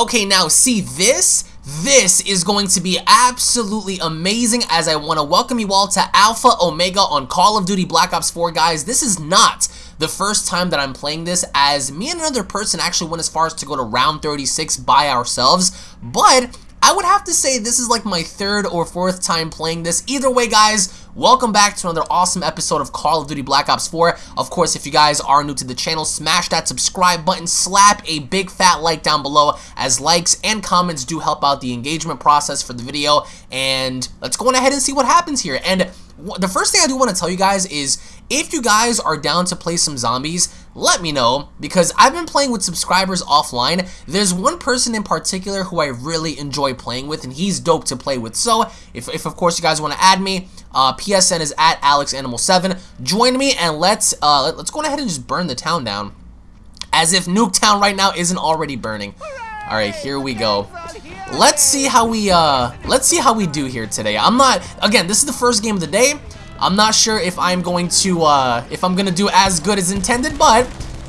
Okay, now see this? This is going to be absolutely amazing as I want to welcome you all to Alpha Omega on Call of Duty Black Ops 4, guys. This is not the first time that I'm playing this as me and another person actually went as far as to go to round 36 by ourselves, but I would have to say this is like my third or fourth time playing this. Either way, guys, welcome back to another awesome episode of Call of Duty Black Ops 4. Of course, if you guys are new to the channel, smash that subscribe button, slap a big fat like down below, as likes and comments do help out the engagement process for the video. And let's go on ahead and see what happens here. And the first thing I do want to tell you guys is if you guys are down to play some zombies, let me know because I've been playing with subscribers offline. There's one person in particular who I really enjoy playing with and he's dope to play with. So if, if of course you guys want to add me, uh, PSN is at AlexAnimal7. Join me and let's uh, let, let's go ahead and just burn the town down. As if Nuketown right now isn't already burning. All right, here we go. Let's see how we uh let's see how we do here today. I'm not again, this is the first game of the day. I'm not sure if I'm going to, uh, if I'm going to do as good as intended, but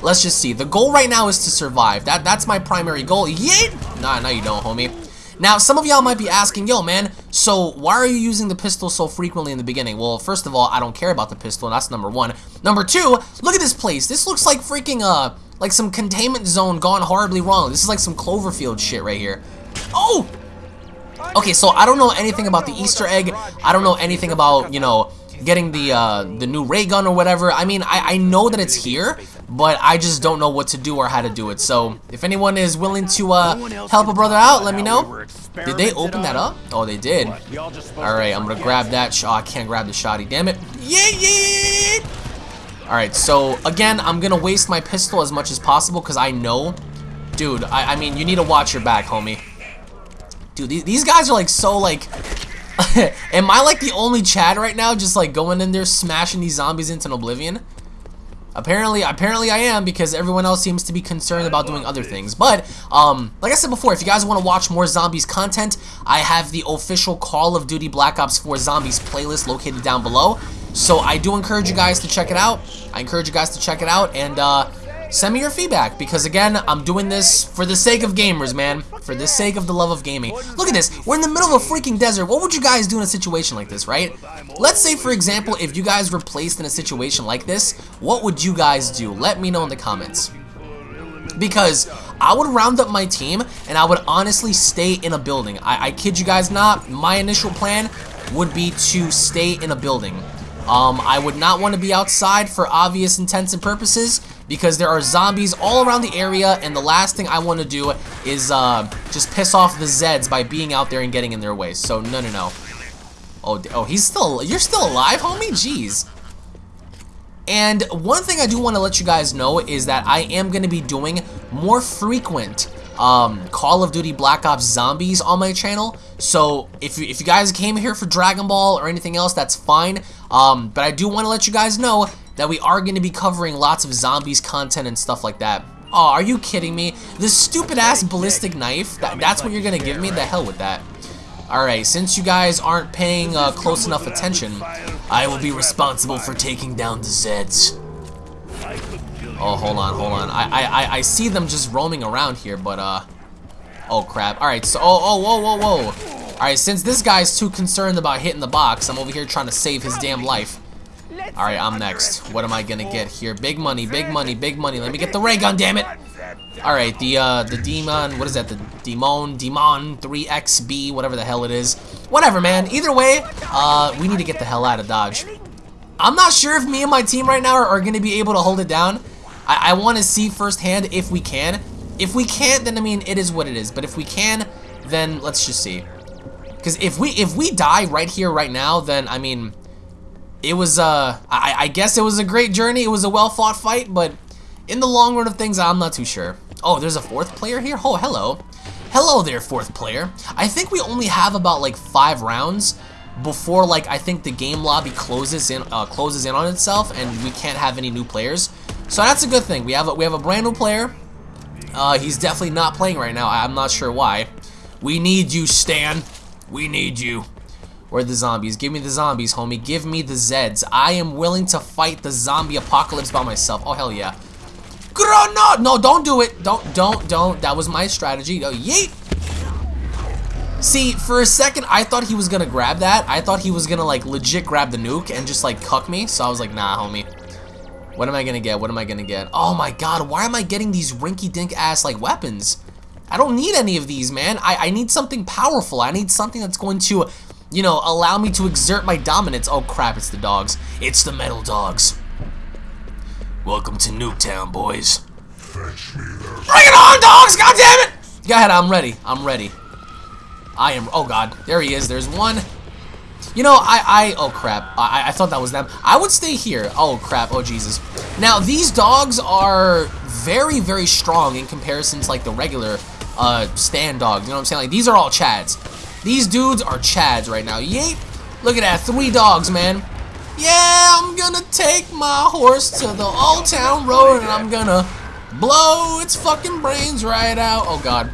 let's just see. The goal right now is to survive. That That's my primary goal. Yeet! Nah, no you don't, homie. Now, some of y'all might be asking, yo, man, so why are you using the pistol so frequently in the beginning? Well, first of all, I don't care about the pistol, that's number one. Number two, look at this place. This looks like freaking, uh, like some containment zone gone horribly wrong. This is like some Cloverfield shit right here. Oh! Okay, so I don't know anything about the Easter egg. I don't know anything about, you know, getting the uh, the new ray gun or whatever. I mean, I, I know that it's here, but I just don't know what to do or how to do it. So if anyone is willing to uh, help a brother out, let me know. Did they open that up? Oh, they did. All right, I'm gonna grab that. Oh, I can't grab the shotty. Damn it. Yeah, yeah. All right, so again, I'm gonna waste my pistol as much as possible because I know, dude. I, I mean, you need to watch your back, homie. Dude, these guys are like so like Am I like the only Chad right now just like going in there smashing these zombies into oblivion? Apparently, apparently I am because everyone else seems to be concerned about doing other things. But, um, like I said before, if you guys want to watch more zombies content, I have the official Call of Duty Black Ops 4 Zombies playlist located down below. So I do encourage you guys to check it out. I encourage you guys to check it out and, uh, send me your feedback because again I'm doing this for the sake of gamers man. For the sake of the love of gaming. Look at this we're in the middle of a freaking desert. What would you guys do in a situation like this right? Let's say for example if you guys were placed in a situation like this what would you guys do? Let me know in the comments. Because I would round up my team and I would honestly stay in a building. I, I kid you guys not my initial plan would be to stay in a building. Um, I would not want to be outside for obvious intents and purposes because there are zombies all around the area and the last thing I want to do is uh, just piss off the Zeds by being out there and getting in their way. So no, no, no. Oh, oh, he's still, you're still alive, homie? Jeez. And one thing I do want to let you guys know is that I am going to be doing more frequent um, Call of Duty Black Ops Zombies on my channel. So if you, if you guys came here for Dragon Ball or anything else, that's fine. Um, but I do want to let you guys know that we are going to be covering lots of zombies content and stuff like that. Oh, are you kidding me? This stupid ass ballistic knife, that, that's what you're going to give me? The hell with that. Alright, since you guys aren't paying uh, close enough attention, I will be responsible for taking down the Zeds. Oh, hold on, hold on. I, I, I see them just roaming around here, but, uh... Oh, crap. Alright, so... Oh, oh, whoa, whoa, whoa. Alright, since this guy's too concerned about hitting the box, I'm over here trying to save his damn life. Alright, I'm next. What am I gonna get here? Big money, big money, big money. Let me get the ray gun, damn it! Alright, the, uh, the demon... What is that? The demon... Demon 3XB, whatever the hell it is. Whatever, man. Either way, uh, we need to get the hell out of Dodge. I'm not sure if me and my team right now are, are gonna be able to hold it down. I, I want to see firsthand if we can. If we can't, then I mean, it is what it is. But if we can, then let's just see. Because if we if we die right here, right now, then I mean, it was uh, I, I guess it was a great journey. It was a well fought fight, but in the long run of things, I'm not too sure. Oh, there's a fourth player here. Oh, hello, hello there, fourth player. I think we only have about like five rounds before like I think the game lobby closes in uh, closes in on itself, and we can't have any new players. So that's a good thing. We have a, we have a brand new player. Uh, he's definitely not playing right now. I'm not sure why. We need you, Stan. We need you. Where the zombies? Give me the zombies, homie. Give me the Zeds. I am willing to fight the zombie apocalypse by myself. Oh, hell yeah. Granada! No, don't do it. Don't, don't, don't. That was my strategy. Oh, yeet. See, for a second, I thought he was gonna grab that. I thought he was gonna, like, legit grab the nuke and just, like, cuck me. So I was like, nah, homie. What am I gonna get? What am I gonna get? Oh my god, why am I getting these rinky-dink ass, like, weapons? I don't need any of these, man. I, I need something powerful. I need something that's going to, you know, allow me to exert my dominance. Oh crap, it's the dogs. It's the metal dogs. Welcome to Nuketown, boys. Fetch me Bring it on, dogs! God damn it! Go ahead, I'm ready. I'm ready. I am. Oh god, there he is. There's one. You know, I, I, oh crap, I, I thought that was them. I would stay here. Oh crap, oh Jesus. Now, these dogs are very, very strong in comparison to like the regular uh, stand dogs. You know what I'm saying? Like, these are all chads. These dudes are chads right now. Yeet. Look at that, three dogs, man. Yeah, I'm gonna take my horse to the Old Town Road and I'm gonna blow its fucking brains right out. Oh god.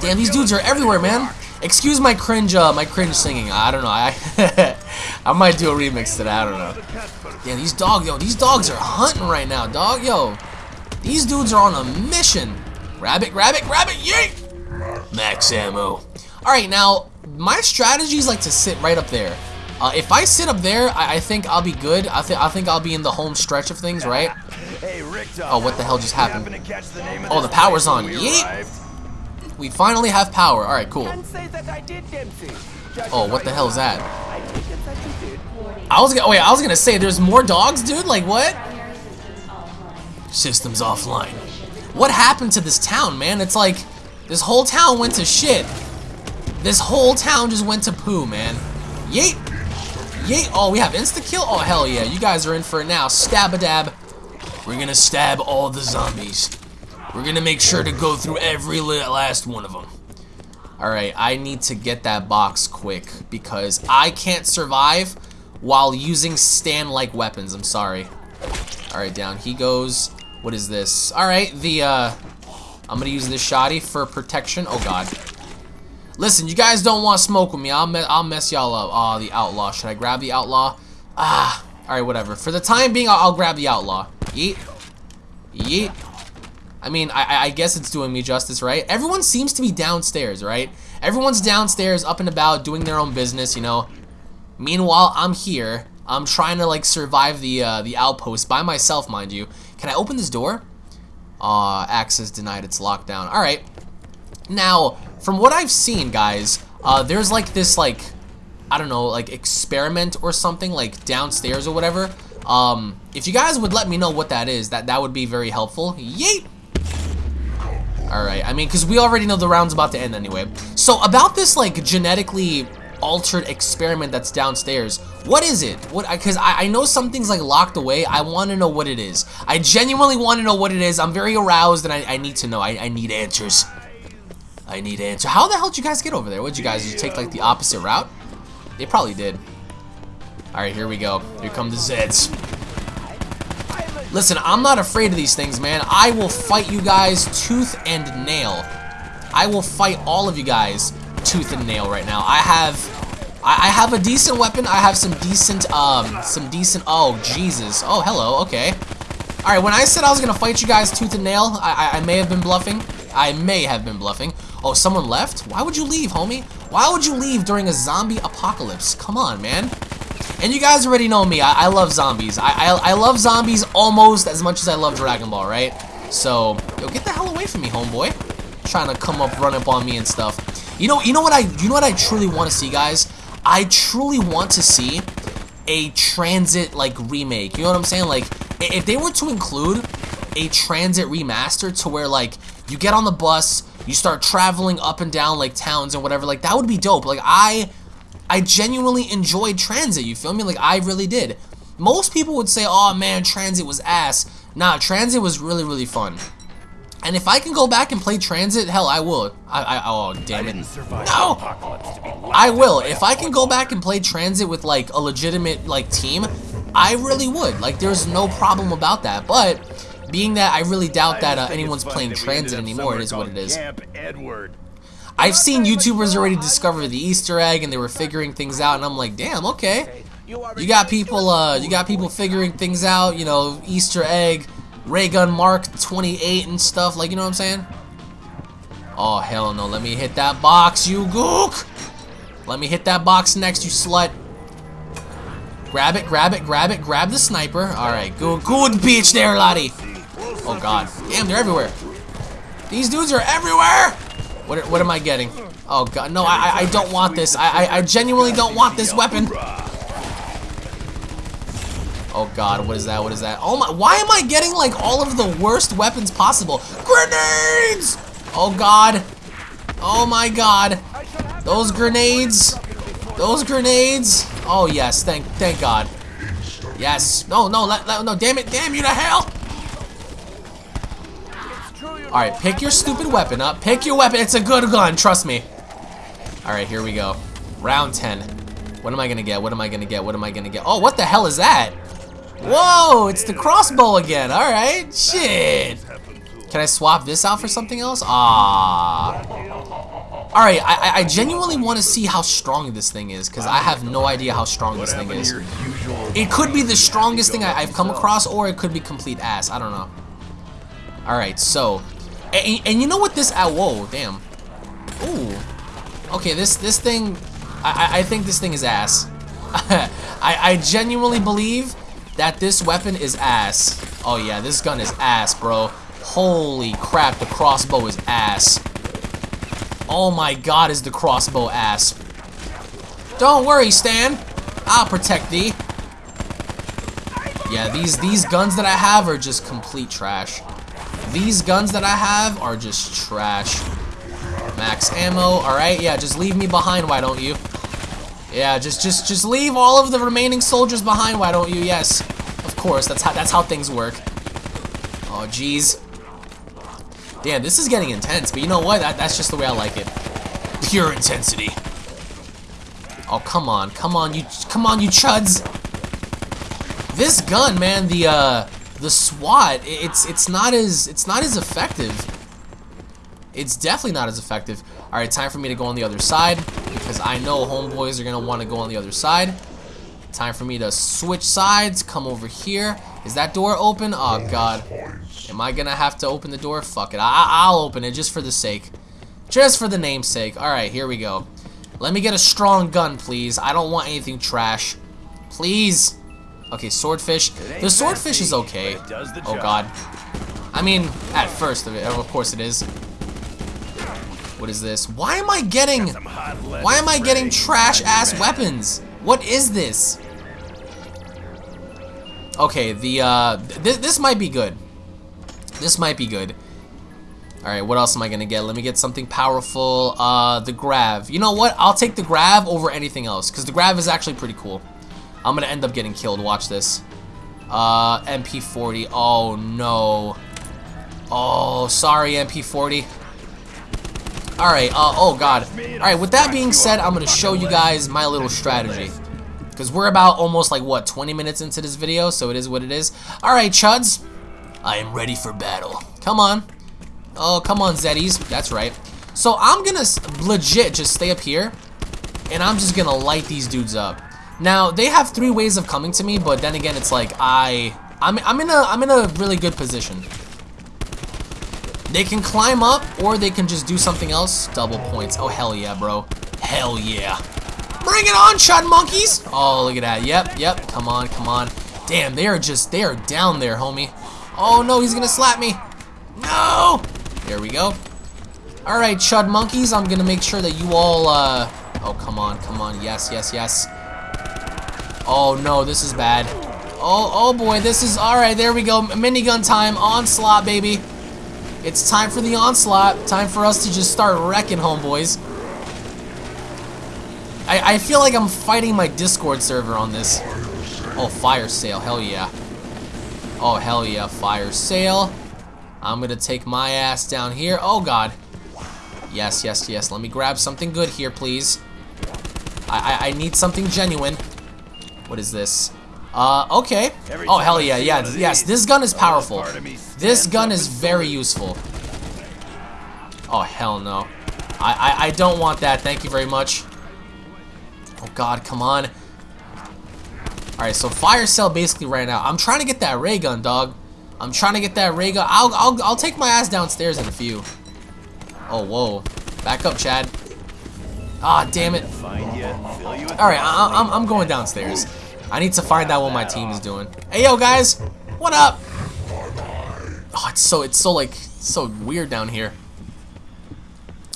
Damn, these dudes are everywhere, man. Excuse my cringe, uh, my cringe singing. I don't know. I I might do a remix to that. I don't know. Yeah, these dogs, yo, these dogs are hunting right now, dog. Yo, these dudes are on a mission. Grab it, grab it, grab it, yeet! Max ammo. Alright, now, my strategy is like to sit right up there. Uh, if I sit up there, I, I, think I'll be good. I, th I think I'll be in the home stretch of things, right? Oh, what the hell just happened? Oh, the power's on. Yeet! We finally have power. Alright, cool. Oh, what the hell is that? I was gonna wait, I was gonna say there's more dogs, dude? Like what? Systems offline. What happened to this town, man? It's like this whole town went to shit. This whole town just went to poo, man. Yeet. Yeet. Oh, we have insta-kill? Oh, hell yeah. You guys are in for it now. Stab-a-dab. We're gonna stab all the zombies. We're gonna make sure to go through every last one of them. Alright, I need to get that box quick because I can't survive while using stand-like weapons. I'm sorry. Alright, down he goes. What is this? Alright, the, uh... I'm gonna use this shoddy for protection. Oh, God. Listen, you guys don't want to smoke with me. I'll, me I'll mess y'all up. Oh, the outlaw. Should I grab the outlaw? Ah. Alright, whatever. For the time being, I'll, I'll grab the outlaw. Yeet. Yeet. I mean, I, I guess it's doing me justice, right? Everyone seems to be downstairs, right? Everyone's downstairs, up and about, doing their own business, you know. Meanwhile, I'm here. I'm trying to, like, survive the, uh, the outpost by myself, mind you. Can I open this door? Uh, access denied, it's locked down. Alright. Now, from what I've seen, guys, uh, there's like this, like, I don't know, like experiment or something, like downstairs or whatever. Um, if you guys would let me know what that is, that, that would be very helpful. Yeet! Alright, I mean, because we already know the round's about to end anyway. So, about this, like, genetically altered experiment that's downstairs. What is it? What? Because I, I, know something's like locked away. I want to know what it is. I genuinely want to know what it is. I'm very aroused and I, I need to know. I, I need answers. I need answers. How the hell did you guys get over there? What'd you guys you take like the opposite route? They probably did. Alright, here we go. Here come the Zeds. Listen, I'm not afraid of these things, man. I will fight you guys tooth and nail. I will fight all of you guys tooth and nail right now. I have I, I have a decent weapon. I have some decent um some decent oh Jesus. Oh hello, okay. Alright, when I said I was gonna fight you guys tooth and nail, I, I, I may have been bluffing. I may have been bluffing. Oh, someone left? Why would you leave, homie? Why would you leave during a zombie apocalypse? Come on, man. And you guys already know me. I, I love zombies. I, I, I love zombies almost as much as I love Dragon Ball, right? So, yo, get the hell away from me, homeboy. Trying to come up, run up on me and stuff. You know, you know what I, you know what I truly want to see, guys? I truly want to see a transit like remake. You know what I'm saying? Like, if they were to include a transit remaster to where like you get on the bus, you start traveling up and down like towns and whatever, like that would be dope. Like I, I genuinely enjoyed transit. You feel me? Like I really did. Most people would say, "Oh man, transit was ass." Nah, transit was really really fun. And if I can go back and play Transit, hell, I will. I, I oh, damn it. No! I will. If I can go back and play Transit with, like, a legitimate, like, team, I really would. Like, there's no problem about that. But, being that I really doubt that uh, anyone's playing Transit anymore, it is what it is. I've seen YouTubers already discover the Easter egg, and they were figuring things out, and I'm like, damn, okay. You got people, uh, you got people figuring things out, you know, Easter egg, ray gun Mark 28 and stuff. Like, you know what I'm saying? Oh, hell no. Let me hit that box, you gook! Let me hit that box next, you slut. Grab it, grab it, grab it, grab the sniper. Alright, good, good bitch there, laddie. Oh, God. Damn, they're everywhere. These dudes are everywhere! What, what am I getting? Oh, God. No, I, I don't want this. I, I, I genuinely don't want this weapon. Oh, God. What is that? What is that? Oh, my. Why am I getting, like, all of the worst weapons possible? Grenades! Oh, God. Oh, my God. Those grenades. Those grenades. Oh, yes. Thank thank God. Yes. No, no, let, let, no. Damn it. Damn you to hell. Alright, pick your stupid weapon up. Pick your weapon. It's a good gun. Trust me. Alright, here we go. Round 10. What am I to get? What am I to get? What am I to get? Oh, what the hell is that? Whoa, it's the crossbow again. Alright, shit. Can I swap this out for something else? Ah. Alright, I, I genuinely want to see how strong this thing is, because I have no idea how strong this thing is. It could be the strongest thing I, have come across, or it could be complete ass. I don't know. Alright, so... And, and, you know what this... Ah, whoa, damn. Ooh. Okay, this this thing... I, I think this thing is ass. I, I genuinely believe that this weapon is ass. Oh yeah, this gun is ass, bro. Holy crap, the crossbow is ass. Oh my god, is the crossbow ass. Don't worry, Stan. I'll protect thee. Yeah, these, these guns that I have are just complete trash. These guns that I have are just trash. Max ammo, alright, yeah, just leave me behind, why don't you? Yeah, just just just leave all of the remaining soldiers behind, why don't you? Yes. Of course, that's how that's how things work. Oh jeez. Damn, this is getting intense, but you know what? That, that's just the way I like it. Pure intensity. Oh, come on. Come on, you come on, you chuds. This gun, man, the uh the SWAT, it's it's not as it's not as effective. It's definitely not as effective. All right, time for me to go on the other side because I know homeboys are going to want to go on the other side. Time for me to switch sides, come over here. Is that door open? Oh god. Am I gonna have to open the door? Fuck it. I I'll open it just for the sake. Just for the namesake. Alright, here we go. Let me get a strong gun, please. I don't want anything trash. Please. Okay, swordfish. The swordfish is okay. Oh god. I mean, at first, of course it is. What is this? Why am I getting... Why am I getting trash-ass weapons? What is this? Okay, the, uh... Th this might be good. This might be good. Alright, what else am I gonna get? Let me get something powerful. Uh, the grav. You know what? I'll take the grav over anything else, because the grav is actually pretty cool. I'm gonna end up getting killed. Watch this. Uh, MP40. Oh, no. Oh, sorry, MP40. Alright, uh, oh god. Alright, with that being said, I'm gonna show you guys my little strategy. Because we're about almost like, what, 20 minutes into this video, so it is what it is. Alright, chuds. I am ready for battle. Come on. Oh, come on, Zeddies. That's right. So I'm gonna legit just stay up here, and I'm just gonna light these dudes up. Now they have three ways of coming to me, but then again, it's like I, I'm, I'm in a, I'm in a really good position. They can climb up, or they can just do something else. Double points. Oh hell yeah, bro. Hell yeah. Bring it on, chud monkeys! Oh, look at that. Yep, yep. Come on, come on. Damn, they are just, they are down there, homie. Oh no, he's gonna slap me. No! There we go. Alright, chud monkeys, I'm gonna make sure that you all, uh... Oh, come on, come on. Yes, yes, yes. Oh no, this is bad. Oh, oh boy, this is... Alright, there we go. Minigun time. Onslaught, baby. It's time for the onslaught. Time for us to just start wrecking homeboys. I, I feel like I'm fighting my Discord server on this. Oh, fire sale. Hell yeah. Oh, hell yeah, fire sale. I'm gonna take my ass down here. Oh, God. Yes, yes, yes. Let me grab something good here, please. I, I, I need something genuine. What is this? Uh, okay. Oh, hell yeah, yeah, yes, this gun is powerful. This gun is very useful. Oh, hell no. I, I, I don't want that, thank you very much. Oh god, come on. Alright, so fire sale basically ran out. I'm trying to get that ray gun, dog. I'm trying to get that ray gun. I'll, I'll, I'll take my ass downstairs in a few. Oh, whoa. Back up, Chad. Ah, damn it. Alright, I'm, I'm going downstairs. I need to find out what my team is doing. Hey, yo, guys. What up? Oh, it's so, it's so, like, so weird down here.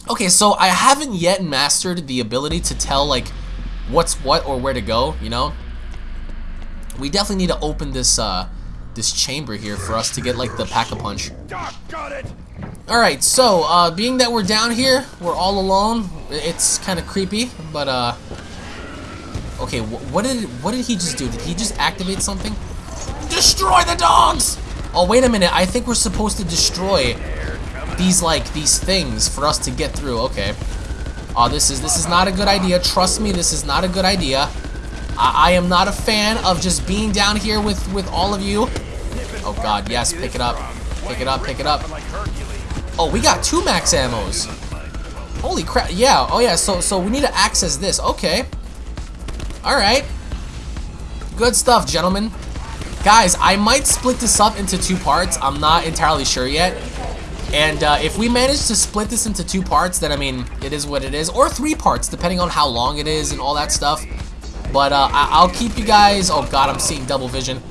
Okay, so I haven't yet mastered the ability to tell, like, what's what or where to go, you know? We definitely need to open this, uh, this chamber here for us to get, like, the pack-a-punch. Alright, so, uh, being that we're down here, we're all alone, it's kind of creepy, but, uh... Okay, wh what did what did he just do? Did he just activate something? Destroy the dogs! Oh, wait a minute, I think we're supposed to destroy these, like, these things for us to get through, okay. Oh, this is, this is not a good idea, trust me, this is not a good idea. I, I am not a fan of just being down here with, with all of you. Oh god, yes, pick it up. Pick it up, pick it up. Oh, we got two max ammos. Holy crap, yeah, oh yeah, so, so we need to access this, okay. Alright. Good stuff, gentlemen. Guys, I might split this up into two parts, I'm not entirely sure yet. And uh, if we manage to split this into two parts, then I mean, it is what it is. Or three parts, depending on how long it is and all that stuff. But uh, I will keep you guys... Oh god, I'm seeing double vision.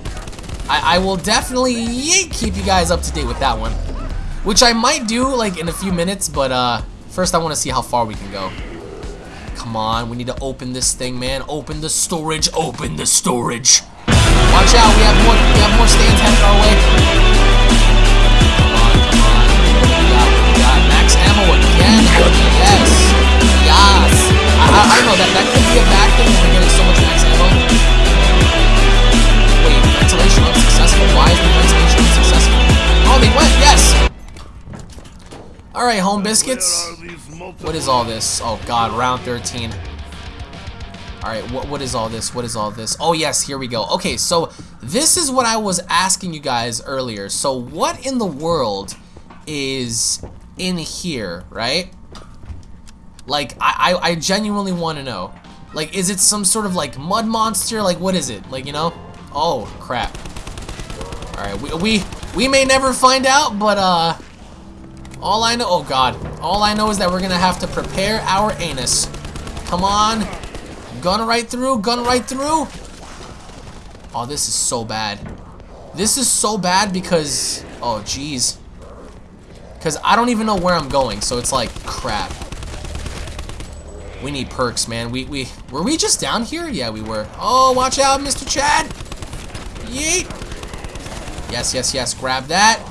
I, I will definitely keep you guys up to date with that one. Which I might do, like, in a few minutes, but, uh, first I want to see how far we can go. Come on, we need to open this thing, man. Open the storage, open the storage. Watch out, we have more, we have biscuits. What is all this? Oh god, round 13. Alright, what, what is all this? What is all this? Oh yes, here we go. Okay, so this is what I was asking you guys earlier. So what in the world is in here, right? Like, I, I, I genuinely want to know. Like, is it some sort of, like, mud monster? Like, what is it? Like, you know? Oh, crap. Alright, we, we, we may never find out, but, uh, all I know, oh god. All I know is that we're gonna have to prepare our anus. Come on. Gun right through, gun right through. Oh, this is so bad. This is so bad because, oh jeez. Because I don't even know where I'm going, so it's like, crap. We need perks, man. We, we, were we just down here? Yeah, we were. Oh, watch out, Mr. Chad. Yeet. Yes, yes, yes, grab that.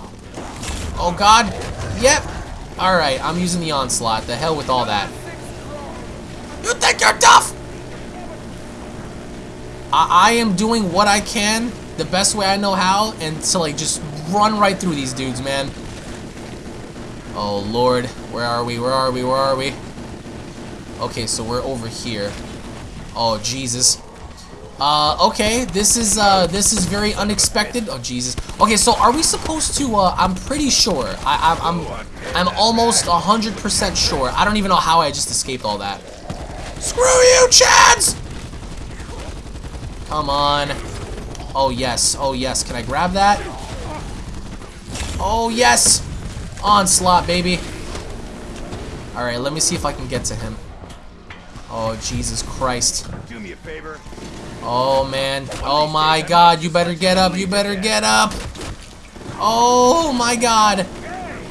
Oh god. Yep. Alright, I'm using the onslaught. The hell with all that. You think you're tough? I, I am doing what I can, the best way I know how, and to like just run right through these dudes, man. Oh lord, where are we? Where are we? Where are we? Okay, so we're over here. Oh Jesus. Uh, okay, this is, uh, this is very unexpected. Oh, Jesus. Okay, so are we supposed to, uh, I'm pretty sure. I, I, I'm, I'm almost 100% sure. I don't even know how I just escaped all that. Screw you, Chads! Come on. Oh, yes. Oh, yes. Can I grab that? Oh, yes! Onslaught, baby. Alright, let me see if I can get to him. Oh, Jesus Christ. Do me a favor. Oh, man. Oh, my God. You better get up. You better get up. Oh, my God.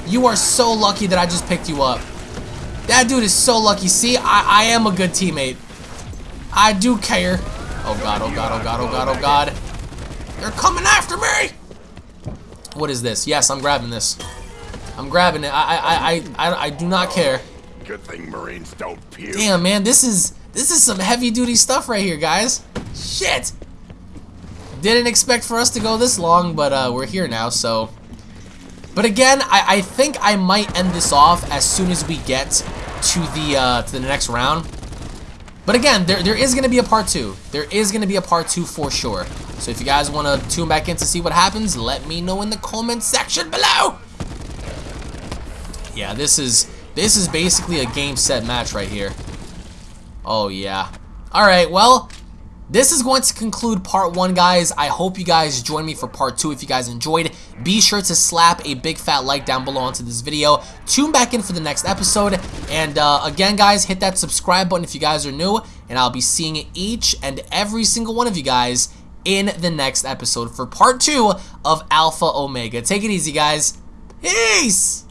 You are so lucky that I just picked you up. That dude is so lucky. See, I, I am a good teammate. I do care. Oh, God. Oh, God. Oh, God. Oh, God. Oh, God. They're coming after me. What is this? Yes, I'm grabbing this. I'm grabbing it. I, I, I, I, I do not care. Good thing Marines don't puke. Damn, man. This is, this is some heavy duty stuff right here, guys. Shit! Didn't expect for us to go this long, but uh, we're here now, so... But again, I, I think I might end this off as soon as we get to the uh, to the next round. But again, there, there is going to be a part two. There is going to be a part two for sure. So if you guys want to tune back in to see what happens, let me know in the comment section below. Yeah, this is this is basically a game set match right here. Oh yeah. All right, well, this is going to conclude part one, guys. I hope you guys join me for part two if you guys enjoyed. be sure to slap a big fat like down below onto this video. Tune back in for the next episode. And uh, again, guys, hit that subscribe button if you guys are new. And I'll be seeing each and every single one of you guys in the next episode for part two of Alpha Omega. Take it easy, guys. Peace!